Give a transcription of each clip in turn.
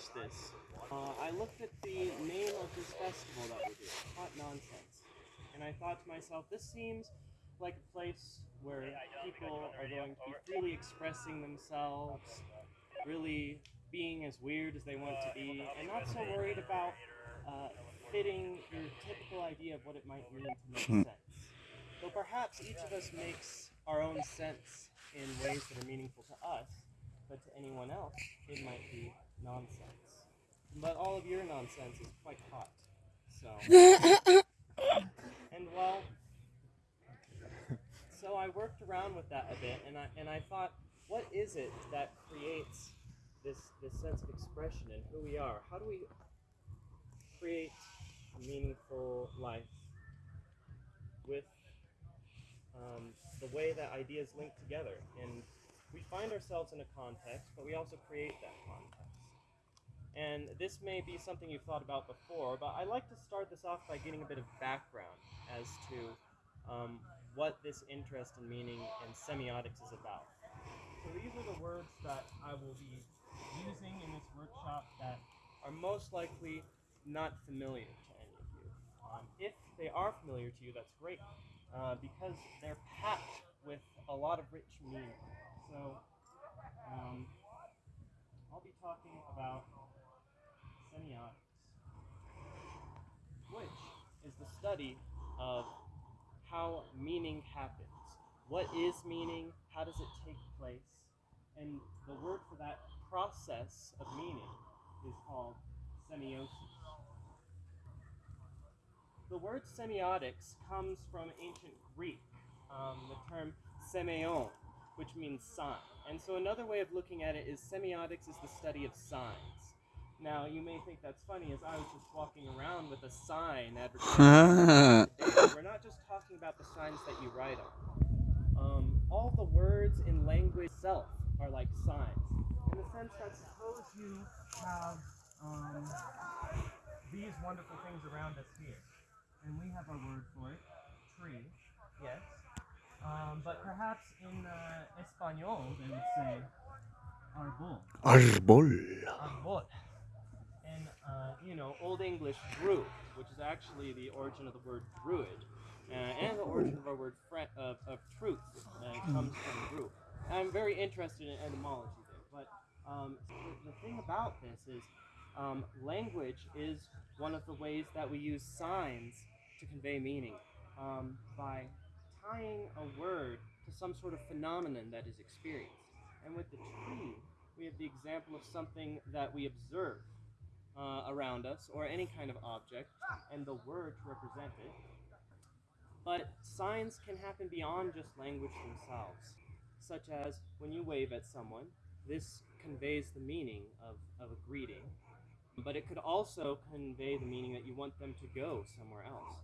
asked this, uh, I looked at the name of this festival that we're doing, Hot Nonsense, and I thought to myself, this seems like a place where people are going to be freely expressing themselves, really being as weird as they want to be, and not so worried about uh, fitting your typical idea of what it might mean to make sense. Though perhaps each of us makes our own sense in ways that are meaningful to us, but to anyone else, it might be nonsense. But all of your nonsense is quite hot. So. and well, so I worked around with that a bit, and I and I thought, what is it that creates this this sense of expression and who we are? How do we create a meaningful life with um, the way that ideas link together? And we find ourselves in a context, but we also create that context. And this may be something you've thought about before, but I like to start this off by getting a bit of background as to um, what this interest in meaning and semiotics is about. So these are the words that I will be using in this workshop that are most likely not familiar to any of you. Um, if they are familiar to you, that's great, uh, because they're packed with a lot of rich meaning. So um, I'll be talking about semiotics, which is the study of how meaning happens. What is meaning? How does it take place? And the word for that process of meaning is called semiosis. The word semiotics comes from ancient Greek, um, the term semeion, which means sign. And so another way of looking at it is semiotics is the study of signs. Now, you may think that's funny, as I was just walking around with a sign advertising. We're not just talking about the signs that you write on. Um, all the words in language itself are like signs. In the sense that suppose you have um, these wonderful things around us here. And we have our word for it, tree, yes. Um, but perhaps in uh, Espanol they would say arbol. Arbol. Arbol. Uh, you know, Old English druid, which is actually the origin of the word druid, uh, and the origin of our word fre- of, of truth uh, comes from druid. I'm very interested in etymology there, but um, the, the thing about this is um, language is one of the ways that we use signs to convey meaning um, by tying a word to some sort of phenomenon that is experienced. And with the tree, we have the example of something that we observe uh, around us, or any kind of object, and the word to represent it. But signs can happen beyond just language themselves, such as when you wave at someone, this conveys the meaning of, of a greeting, but it could also convey the meaning that you want them to go somewhere else.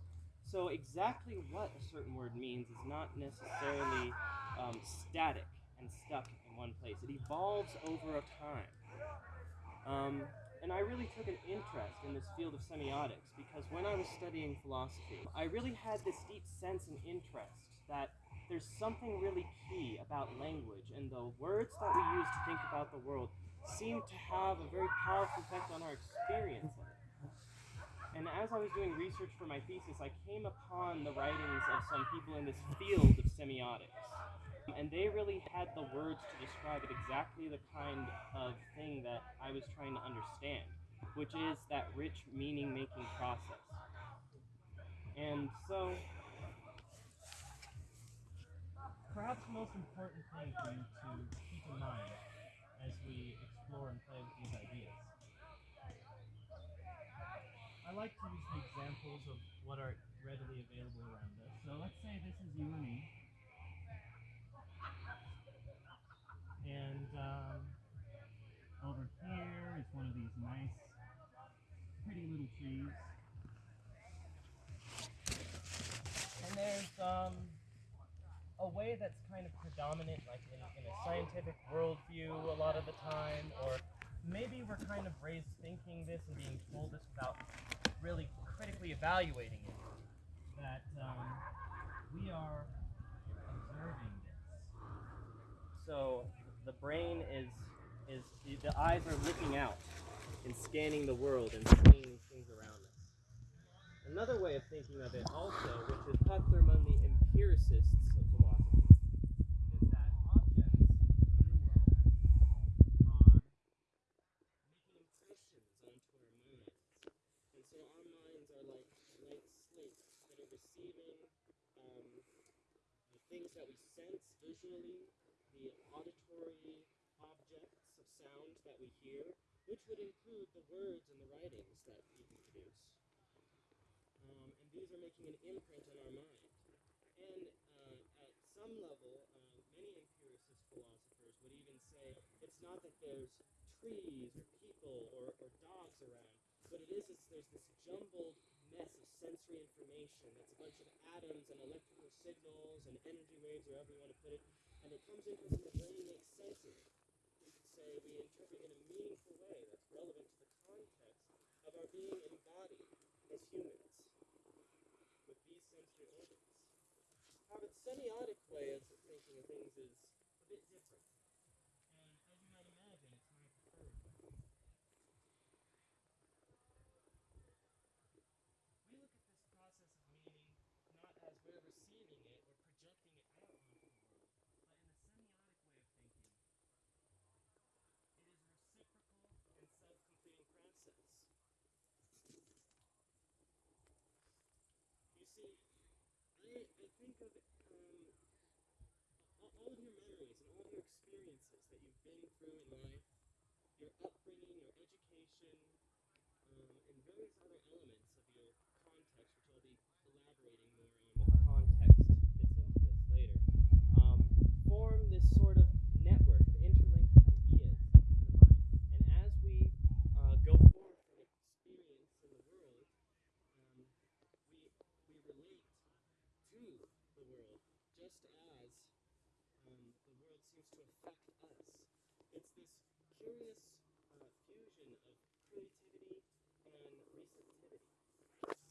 So, exactly what a certain word means is not necessarily um, static and stuck in one place, it evolves over a time. Um, and I really took an interest in this field of semiotics because when I was studying philosophy, I really had this deep sense and interest that there's something really key about language and the words that we use to think about the world seem to have a very powerful effect on our experience of it. And as I was doing research for my thesis, I came upon the writings of some people in this field of semiotics. And they really had the words to describe it exactly the kind of thing that I was trying to understand, which is that rich meaning making process. And so, perhaps the most important thing for you to keep in mind as we explore and play with these ideas. I like to use the examples of what are readily available around us. So let's say this is you and me. And um, over here is one of these nice, pretty little. And there's um, a way that's kind of predominant, like in, in a scientific worldview, a lot of the time, or maybe we're kind of raised thinking this and being told this without really critically evaluating it. That um, we are observing this. So the brain is is the eyes are looking out and scanning the world and seeing things around us. Another way of thinking of it also, which is popular among the empiricists of philosophy, is that objects in the world are. And so our minds are like that are receiving um, the things that we sense visually, the auditory objects of sound that we hear, which would include the words and the writings that people produce. Um, and these are making an imprint on our mind. And uh, at some level, uh, many empiricist philosophers would even say it's not that there's trees or people or, or dogs around, what it is is there's this jumbled mess of sensory information that's a bunch of atoms and electrical signals and energy waves, or however you want to put it, and it comes us and the brain makes sense of it. Say we interpret in a meaningful way that's relevant to the context of our being embodied as humans with these sensory organs. However, the semiotic way of thinking of things is a bit different. And as you might imagine, it's my preferred. We look at this process of meaning not as we're receiving it or projecting it out onto the world, but in the semiotic way of thinking, it is a reciprocal and self-completing process. You see, I, I think of um, all, of your memories and all of your experiences that you've been through in life, your upbringing, your education, um, and various other elements of your context, which I'll be elaborating more on what context fits into this later, um, form this sort of network of interlinked ideas in the mind. And as we uh, go forth and experience in the world, um, we, we relate to the world just as um, the to affect us. It's this curious uh, fusion of creativity and receptivity,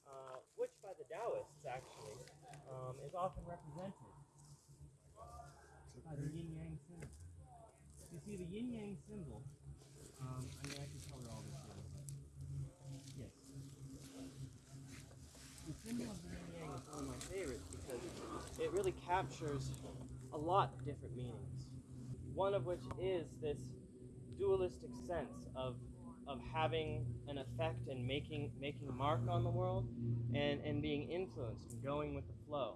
uh, which by the Taoists actually um, is often represented by the yin yang symbol. You see, the yin yang symbol. Um, I mean, I can color all this in, yes. The symbol of the yin yang is one of my favorites because it really captures a lot of different meanings. One of which is this dualistic sense of of having an effect and making making a mark on the world and, and being influenced and going with the flow.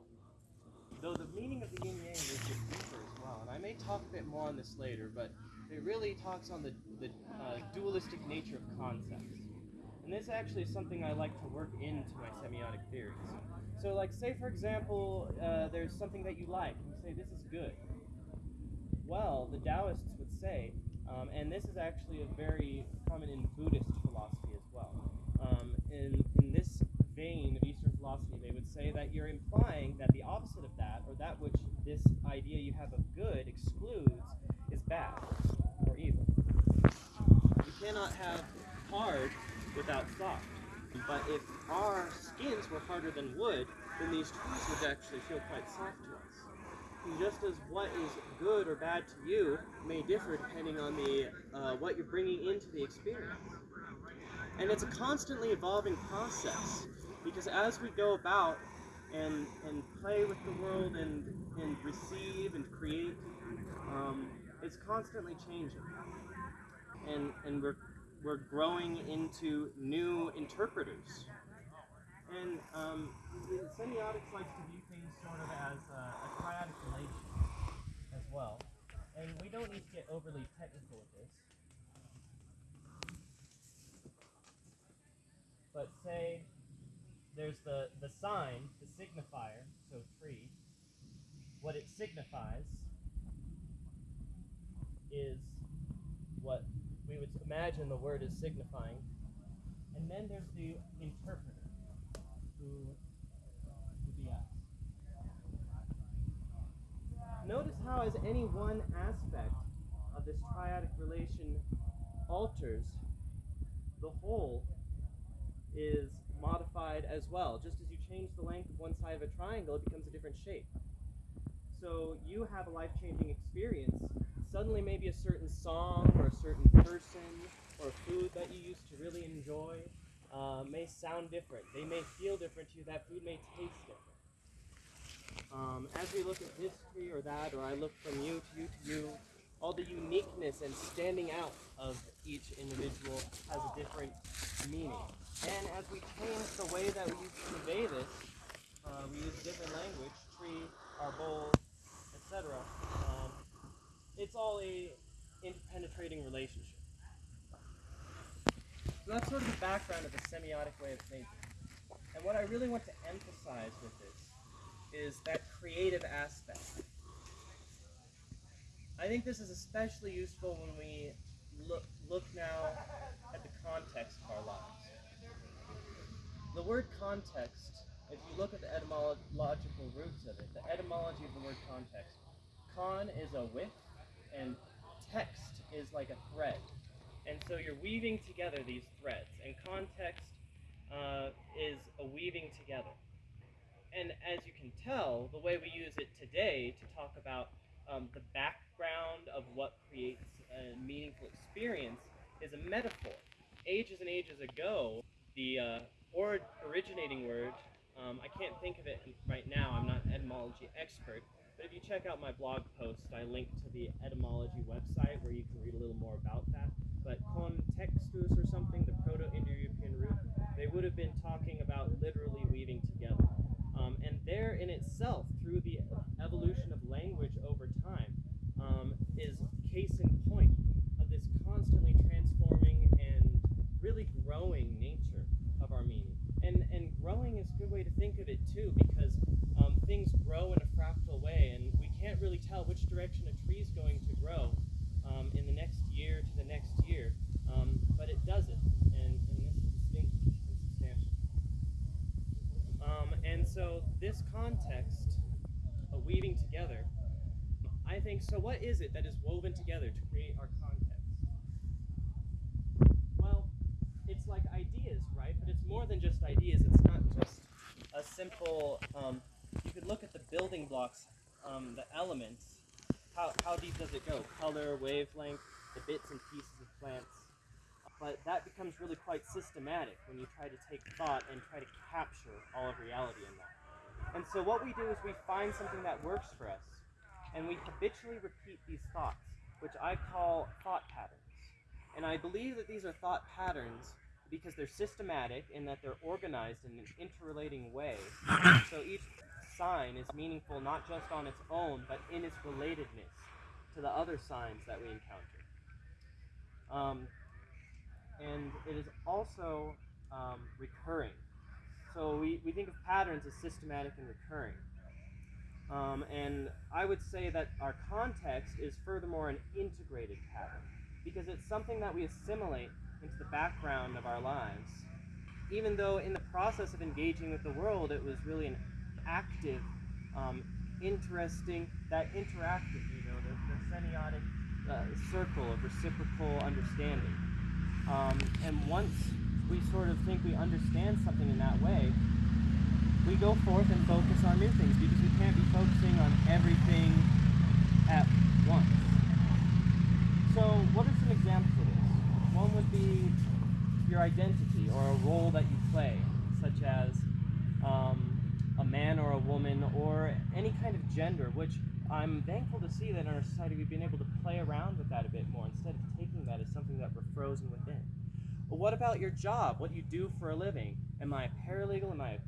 Though the meaning of the yin yang is deeper as well, and I may talk a bit more on this later, but it really talks on the, the uh, dualistic nature of concepts. And this actually is something I like to work into my semiotic theories. So, like, say for example, uh, there's something that you like, and you say this is good. Well, the Taoists would say, um, and this is actually a very common in Buddhist philosophy as well. Um, in in this vein of Eastern philosophy, they would say that you're implying that the opposite of that, or that which this idea you have of good excludes, is bad or evil. You cannot have hard without soft. But if our skins were harder than wood, then these trees would actually feel quite soft to us. Just as what is good or bad to you may differ depending on the uh, what you're bringing into the experience. And it's a constantly evolving process because as we go about and and play with the world and and receive and create, um, it's constantly changing. And and we're we're growing into new interpreters. And um, semiotics likes to view things sort of as a, a triadic well. And we don't need to get overly technical with this. But say there's the, the sign, the signifier, so tree. What it signifies is what we would imagine the word is signifying. And then there's the interpreter, who would be us. Notice how, as any one aspect of this triadic relation alters, the whole is modified as well. Just as you change the length of one side of a triangle, it becomes a different shape. So you have a life changing experience suddenly maybe a certain song or a certain person or food that you used to really enjoy uh, may sound different. They may feel different to you. That food may taste different. Um, as we look at history or that, or I look from you to you to you, all the uniqueness and standing out of each individual has a different meaning. And as we change the way that we convey this, uh, we use different language, tree, arbol, etc. Um, it's all a interpenetrating relationship. So that's sort of the background of the semiotic way of thinking. And what I really want to emphasize with this is that creative aspect. I think this is especially useful when we look, look now at the context of our lives. The word context, if you look at the etymological roots of it, the etymology of the word context, con is a with, and text is like a thread. And so you're weaving together these threads, and context uh, is a weaving together. And as you can tell, the way we use it today to talk about um, the background of what creates a meaningful experience is a metaphor. Ages and ages ago, the uh, or originating word, um, I can't think of it right now, I'm not an etymology expert, but if you check out my blog post, I link to the etymology website where you can read a little more about that. But contextus or something, the Proto-Indo-European root, they would have been talking about literally weaving together. And there in itself, through the evolution of language over time, um, is case in point of this constantly transforming and really growing nature of our meaning. And, and growing is a good way to think of it too, because um, things grow in a fractal way, and we can't really tell which direction a tree is going to grow um, in the next year to the next year, um, but it does it, and, and this is distinct and substantial. Um, and so this context of weaving together, I think, so what is it that is woven together to create our context? Well, it's like ideas, right? But it's more than just ideas. It's not just a simple, um, you could look at the building blocks, um, the elements, how, how deep does it go? Color, wavelength, the bits and pieces of plants. But that becomes really quite systematic when you try to take thought and try to capture all of reality in that. And so what we do is we find something that works for us, and we habitually repeat these thoughts, which I call thought patterns. And I believe that these are thought patterns because they're systematic in that they're organized in an interrelating way. So each sign is meaningful not just on its own, but in its relatedness to the other signs that we encounter. Um, and it is also um, recurring. So we, we think of patterns as systematic and recurring. Um, and I would say that our context is furthermore an integrated pattern because it's something that we assimilate into the background of our lives. Even though in the process of engaging with the world, it was really an active, um, interesting, that interactive, you know, the, the semiotic uh, circle of reciprocal understanding. Um, and once we sort of think we understand something in that way, we go forth and focus on new things because we can't be focusing on everything at once. So, what are some examples of this? One would be your identity or a role that you play, such as um, a man or a woman or any kind of gender, which I'm thankful to see that in our society we've been able to play around with that a bit more instead of taking that as something that we're frozen within. But what about your job? What you do for a living? Am I a paralegal? Am I a?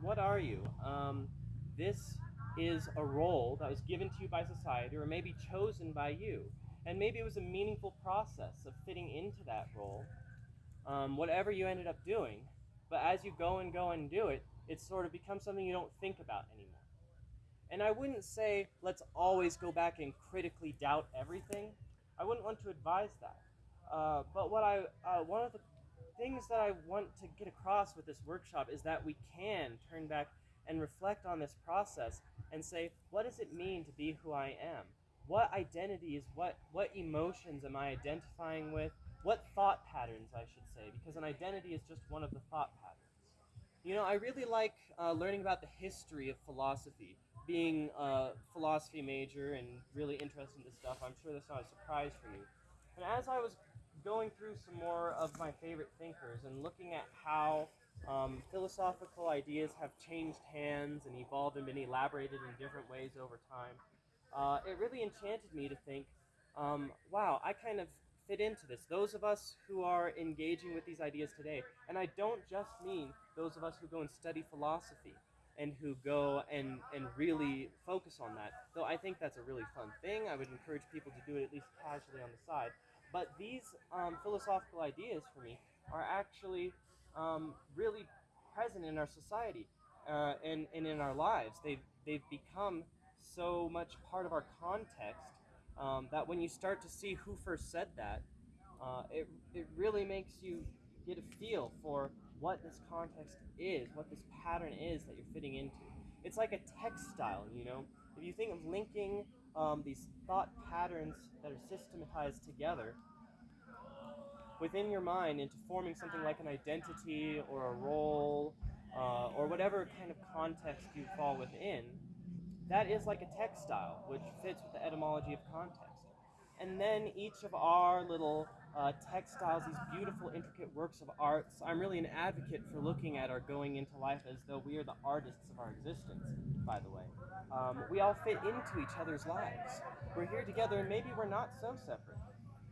What are you? Um, this is a role that was given to you by society or maybe chosen by you. And maybe it was a meaningful process of fitting into that role, um, whatever you ended up doing. But as you go and go and do it, it sort of becomes something you don't think about anymore. And I wouldn't say let's always go back and critically doubt everything. I wouldn't want to advise that. Uh, but what I, uh, one of the things that I want to get across with this workshop is that we can turn back and reflect on this process and say, what does it mean to be who I am? What identities, what, what emotions am I identifying with? What thought patterns, I should say, because an identity is just one of the thought patterns. You know, I really like uh, learning about the history of philosophy being a philosophy major and really interested in this stuff, I'm sure that's not a surprise for you. And as I was going through some more of my favorite thinkers and looking at how um, philosophical ideas have changed hands and evolved and been elaborated in different ways over time, uh, it really enchanted me to think, um, wow, I kind of fit into this. Those of us who are engaging with these ideas today, and I don't just mean those of us who go and study philosophy and who go and, and really focus on that, though I think that's a really fun thing. I would encourage people to do it at least casually on the side. But these um, philosophical ideas for me are actually um, really present in our society uh, and, and in our lives. They've, they've become so much part of our context um, that when you start to see who first said that, uh, it, it really makes you get a feel for what this context is, what this pattern is that you're fitting into. It's like a textile, you know? If you think of linking um, these thought patterns that are systematized together within your mind into forming something like an identity or a role uh, or whatever kind of context you fall within, that is like a textile, which fits with the etymology of context. And then each of our little uh, textiles, these beautiful, intricate works of arts, I'm really an advocate for looking at our going into life as though we are the artists of our existence, by the way. Um, we all fit into each other's lives. We're here together, and maybe we're not so separate.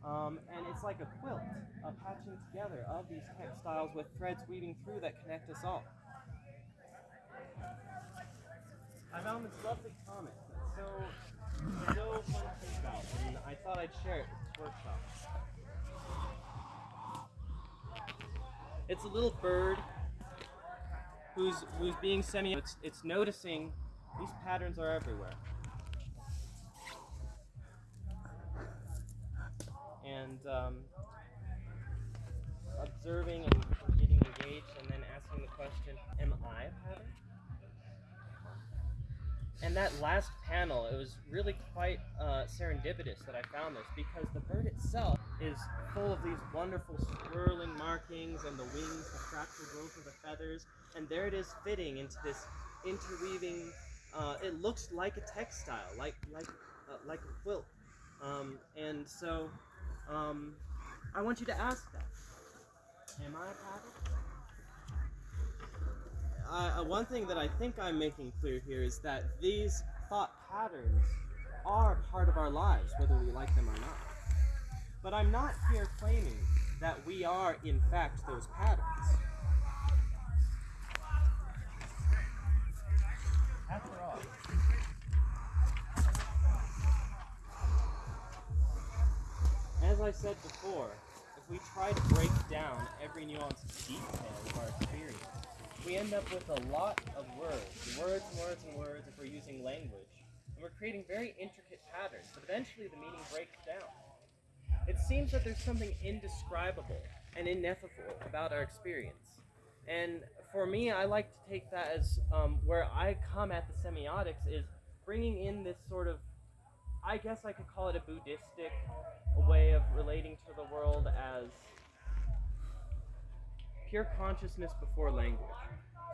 Um, and it's like a quilt, a patching together of these textiles with threads weaving through that connect us all. I found this lovely comic so, so fun to think about, and I thought I'd share it with this workshop. It's a little bird who's who's being semi. It's it's noticing these patterns are everywhere. And um, observing and getting engaged, and then asking the question, "Am I a pattern?" And that last panel, it was really quite uh, serendipitous that I found this because the bird itself is full of these wonderful swirling markings and the wings, the fractal growth of the feathers, and there it is fitting into this interweaving. Uh, it looks like a textile, like like uh, like a quilt, um, and so um, I want you to ask that: Am I a pattern? uh, one thing that I think I'm making clear here is that these thought patterns are part of our lives, whether we like them or not. But I'm not here claiming that we are, in fact, those patterns. As I said before, if we try to break down every nuanced detail of our experience, we end up with a lot of words, words and words and words if we're using language. And we're creating very intricate patterns, but eventually the meaning breaks down. It seems that there's something indescribable and ineffable about our experience. And for me, I like to take that as um, where I come at the semiotics is bringing in this sort of, I guess I could call it a Buddhistic way of relating to the world as pure consciousness before language.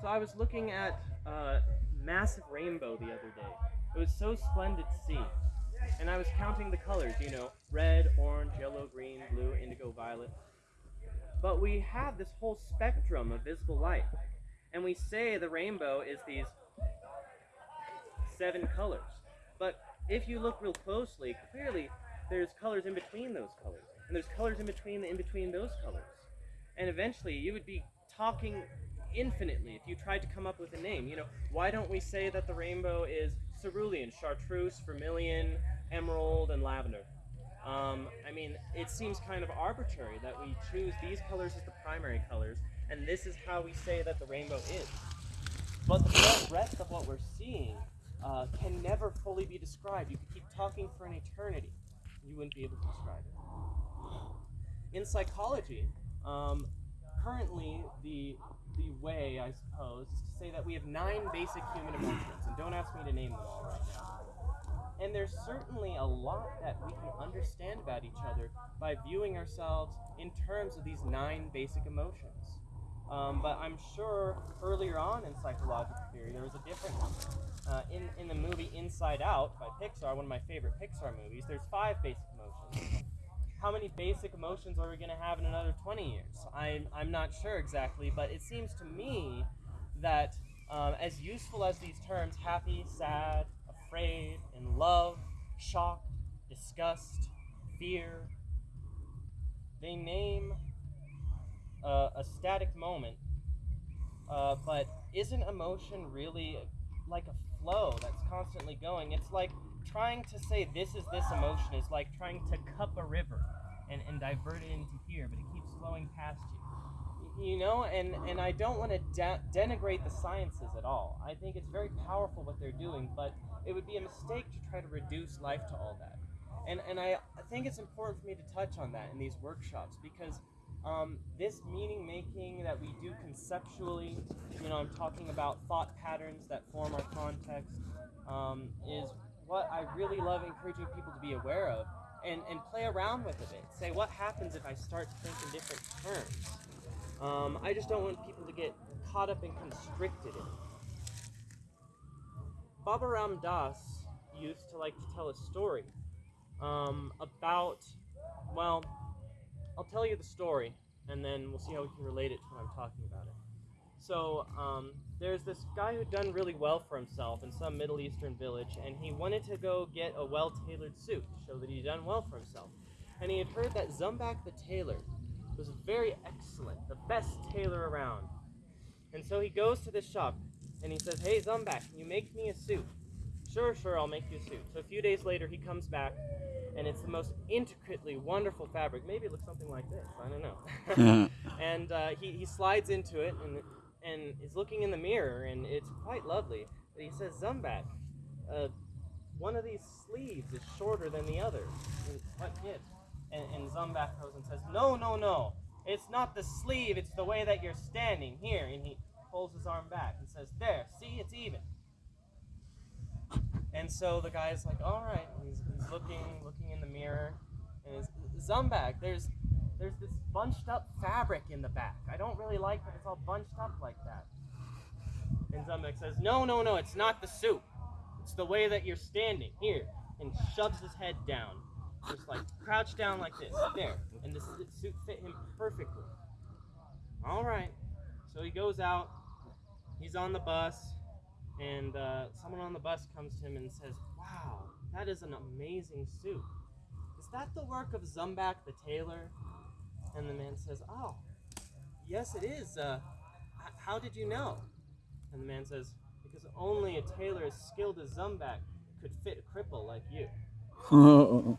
So I was looking at a massive rainbow the other day. It was so splendid to see. And I was counting the colors, you know, red, orange, yellow, green, blue, indigo, violet. But we have this whole spectrum of visible light. And we say the rainbow is these seven colors. But if you look real closely, clearly there's colors in between those colors. And there's colors in between the in between those colors. And eventually you would be talking infinitely if you tried to come up with a name. You know, why don't we say that the rainbow is cerulean, chartreuse, vermilion, emerald, and lavender? Um, I mean, it seems kind of arbitrary that we choose these colors as the primary colors, and this is how we say that the rainbow is. But the rest of what we're seeing uh, can never fully be described. You could keep talking for an eternity, you wouldn't be able to describe it. In psychology, um, currently, the the way, I suppose, is to say that we have nine basic human emotions, and don't ask me to name them all right now. And there's certainly a lot that we can understand about each other by viewing ourselves in terms of these nine basic emotions. Um, but I'm sure earlier on in psychological theory there was a different. Uh, in, in the movie Inside Out by Pixar, one of my favorite Pixar movies, there's five basic emotions. How many basic emotions are we going to have in another 20 years? I'm, I'm not sure exactly, but it seems to me that um, as useful as these terms happy, sad, afraid, in love, shocked, disgust, fear, they name uh, a static moment, uh, but isn't emotion really like a flow that's constantly going? It's like trying to say this is this emotion is like trying to cup a river and, and divert it into here, but it keeps flowing past you. You know, and, and I don't want to de- denigrate the sciences at all. I think it's very powerful what they're doing, but it would be a mistake to try to reduce life to all that. And, and I, think it's important for me to touch on that in these workshops because um, this meaning making that we do conceptually, you know, I'm talking about thought patterns that form our context, um, is what I really love encouraging people to be aware of and, and play around with a bit. Say, what happens if I start to think in different terms? Um, I just don't want people to get caught up and constricted in it. Baba Ram Dass used to like to tell a story um, about, well, I'll tell you the story and then we'll see how we can relate it to what I'm talking about it. So, um, there's this guy who'd done really well for himself in some Middle Eastern village, and he wanted to go get a well tailored suit to show that he'd done well for himself. And he had heard that Zumbak the tailor was very the best tailor around. And so he goes to this shop and he says, Hey Zumbak, can you make me a suit? Sure, sure, I'll make you a suit. So a few days later, he comes back and it's the most intricately wonderful fabric. Maybe it looks something like this. I don't know. and uh, he, he slides into it and and is looking in the mirror, and it's quite lovely. But he says, Zumbak, uh, one of these sleeves is shorter than the other. And what gives? And, and Zumbak goes and says, No, no, no. It's not the sleeve, it's the way that you're standing here. And he pulls his arm back and says, There, see, it's even. And so the guy's like, all right. He's, he's looking, looking in the mirror, and his Zumbak, there's, there's this bunched up fabric in the back. I don't really like that it's all bunched up like that. And Zumbak says, no, no, no, it's not the suit. It's the way that you're standing here, and shoves his head down, just like crouched down like this, there. And the suit fit him perfectly. All right. So he goes out. He's on the bus and uh, someone on the bus comes to him and says, Wow, that is an amazing suit. Is that the work of Zumbak the tailor? And the man says, Oh, yes, it is. Uh, how did you know? And the man says, Because only a tailor as skilled as Zumbak could fit a cripple like you.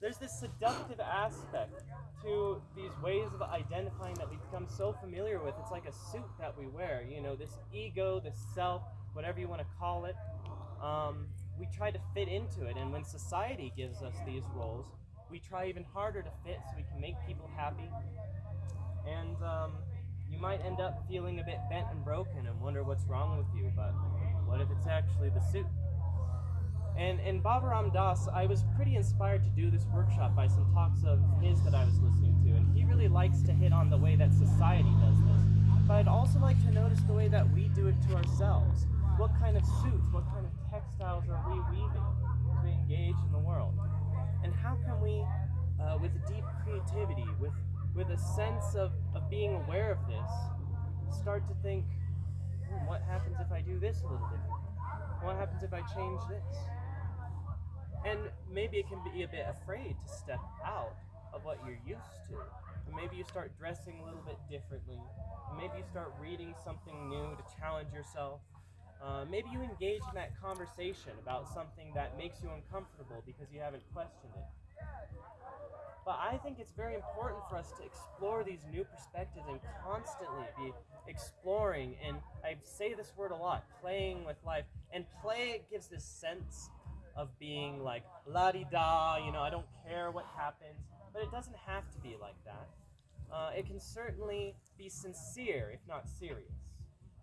there's this seductive aspect to these ways of identifying that we've become so familiar with. It's like a suit that we wear, you know, this ego, this self, whatever you want to call it. Um, we try to fit into it, and when society gives us these roles, we try even harder to fit so we can make people happy. And um, you might end up feeling a bit bent and broken and wonder what's wrong with you, but what if it's actually the suit? And in Baba Ram Dass, I was pretty inspired to do this workshop by some talks of his that I was listening to, and he really likes to hit on the way that society does this. But I'd also like to notice the way that we do it to ourselves. What kind of suits, what kind of textiles are we weaving to engage in the world? And how can we, uh, with deep creativity, with, with a sense of, of being aware of this, start to think, hmm, what happens if I do this a little differently? What happens if I change this? And maybe it can be a bit afraid to step out of what you're used to. And maybe you start dressing a little bit differently. Maybe you start reading something new to challenge yourself. Uh, maybe you engage in that conversation about something that makes you uncomfortable because you haven't questioned it. But I think it's very important for us to explore these new perspectives and constantly be exploring. And I say this word a lot playing with life. And play gives this sense of being like la di da, you know, I don't care what happens, but it doesn't have to be like that. Uh, it can certainly be sincere, if not serious.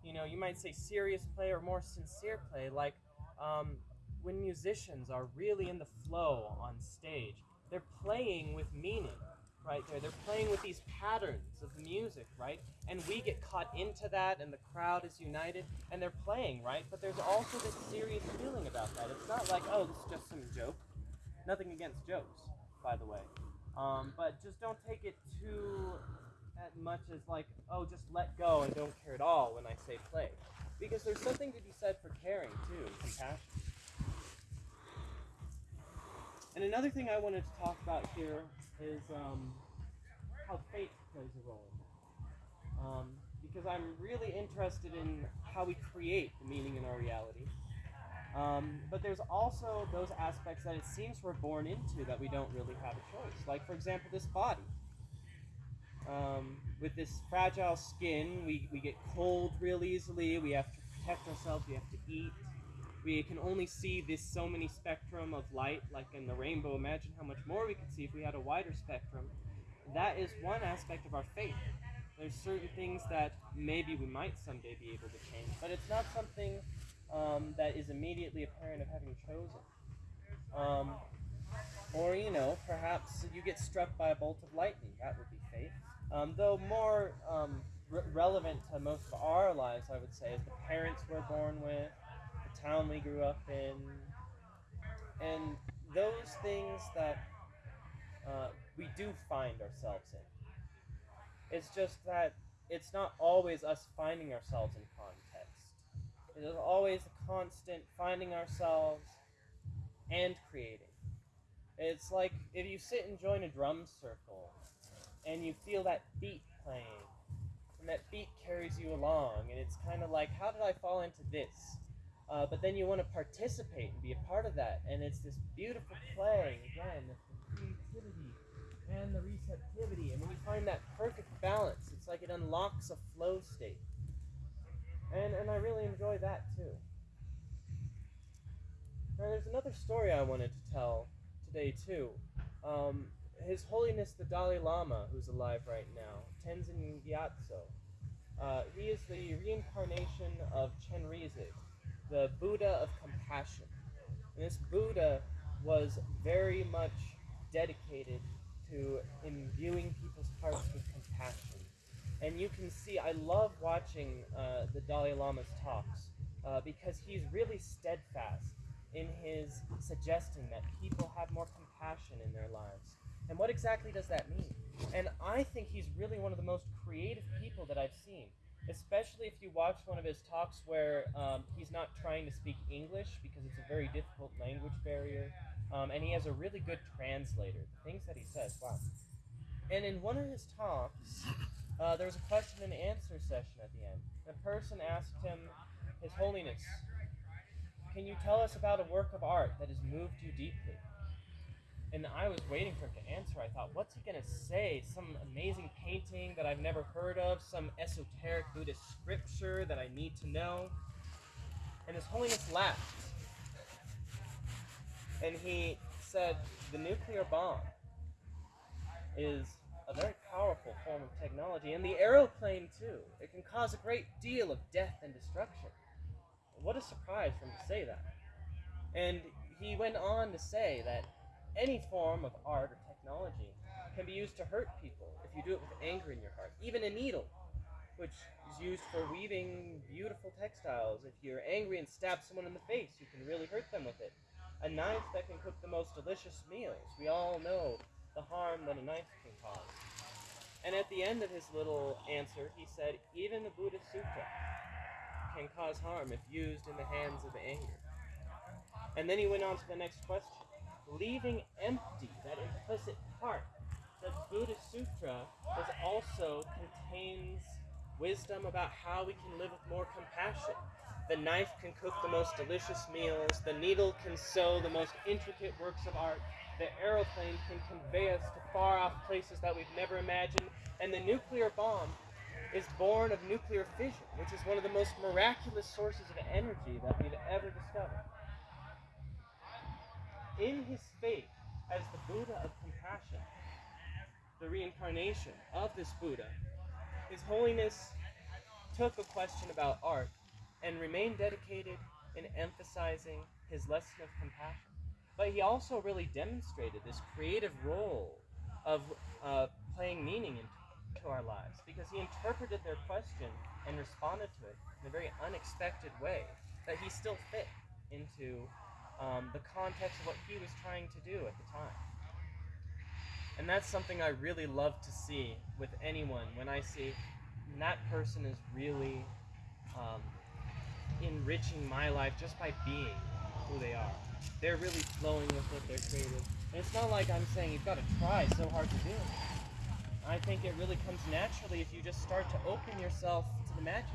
You know, you might say serious play or more sincere play, like um, when musicians are really in the flow on stage, they're playing with meaning. Right there. They're playing with these patterns of music, right? And we get caught into that, and the crowd is united, and they're playing, right? But there's also this serious feeling about that. It's not like, oh, this is just some joke. Nothing against jokes, by the way. Um, but just don't take it too as much as like, oh, just let go and don't care at all when I say play. Because there's something to be said for caring too, compassion. And another thing I wanted to talk about here is um, how fate plays a role. Um, because I'm really interested in how we create the meaning in our reality. Um, but there's also those aspects that it seems we're born into that we don't really have a choice. Like, for example, this body. Um, with this fragile skin, we, we get cold real easily, we have to protect ourselves, we have to eat. We can only see this so many spectrum of light, like in the rainbow. Imagine how much more we could see if we had a wider spectrum. That is one aspect of our faith. There's certain things that maybe we might someday be able to change, but it's not something um, that is immediately apparent of having chosen. Um, or, you know, perhaps you get struck by a bolt of lightning. That would be faith. Um, though more um, re- relevant to most of our lives, I would say, is the parents we're born with, town we grew up in, and those things that uh, we do find ourselves in. It's just that it's not always us finding ourselves in context. It is always a constant finding ourselves and creating. It's like if you sit and join a drum circle and you feel that beat playing, and that beat carries you along, and it's kind of like, how did I fall into this? Uh, but then you want to participate and be a part of that, and it's this beautiful play again, the creativity and the receptivity, and when you find that perfect balance, it's like it unlocks a flow state, and and I really enjoy that too. Now, there's another story I wanted to tell today too. Um, his Holiness the Dalai Lama, who's alive right now, Tenzin Gyatso. Uh, he is the reincarnation of Chenrezig, the Buddha of compassion. And this Buddha was very much dedicated to imbuing people's hearts with compassion. And you can see, I love watching uh, the Dalai Lama's talks uh, because he's really steadfast in his suggesting that people have more compassion in their lives. And what exactly does that mean? And I think he's really one of the most creative people that I've seen, especially if you watch one of his talks where um, he's not trying to speak English because it's a very difficult language barrier, um, and he has a really good translator. The things that he says, wow. And in one of his talks, uh, there was a question and answer session at the end. The person asked him, His Holiness, can you tell us about a work of art that has moved you deeply? And I was waiting for him to answer. I thought, what's he going to say? Some amazing painting that I've never heard of? Some esoteric Buddhist scripture that I need to know? And His Holiness laughed. And he said, the nuclear bomb is a very powerful form of technology, and the aeroplane too. It can cause a great deal of death and destruction. What a surprise for him to say that. And he went on to say that any form of art or technology can be used to hurt people if you do it with anger in your heart. Even a needle, which is used for weaving beautiful textiles. If you're angry and stab someone in the face, you can really hurt them with it. A knife that can cook the most delicious meals. We all know the harm that a knife can cause. And at the end of his little answer, he said, even the Buddha Sutta can cause harm if used in the hands of anger. And then he went on to the next question leaving empty that implicit part. The Buddhist Sutra is also contains wisdom about how we can live with more compassion. The knife can cook the most delicious meals, the needle can sew the most intricate works of art, the aeroplane can convey us to far off places that we've never imagined, and the nuclear bomb is born of nuclear fission, which is one of the most miraculous sources of energy that we've ever discovered in his faith as the Buddha of compassion, the reincarnation of this Buddha, His Holiness took a question about art and remained dedicated in emphasizing his lesson of compassion. But he also really demonstrated this creative role of uh, playing meaning into our lives because he interpreted their question and responded to it in a very unexpected way that he still fit into um, the context of what he was trying to do at the time. And that's something I really love to see with anyone when I see that person is really um, enriching my life just by being who they are. They're really flowing with what they're creative. And it's not like I'm saying you've got to try so hard to do it. I think it really comes naturally if you just start to open yourself to the magic.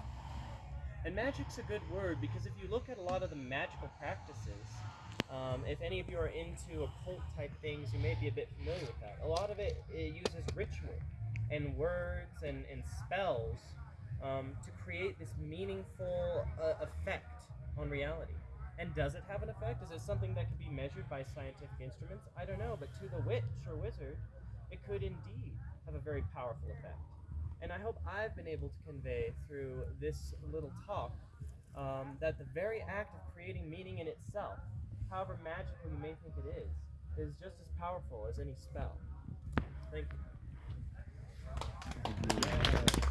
And magic's a good word because if you look at a lot of the magical practices, um, if any of you are into occult type things, you may be a bit familiar with that. A lot of it, it uses ritual and words and, and spells um, to create this meaningful uh, effect on reality. And does it have an effect? Is it something that can be measured by scientific instruments? I don't know, but to the witch or wizard, it could indeed have a very powerful effect. And I hope I've been able to convey through this little talk um, that the very act of creating meaning in itself, however magical you may think it is, is just as powerful as any spell. Thank you.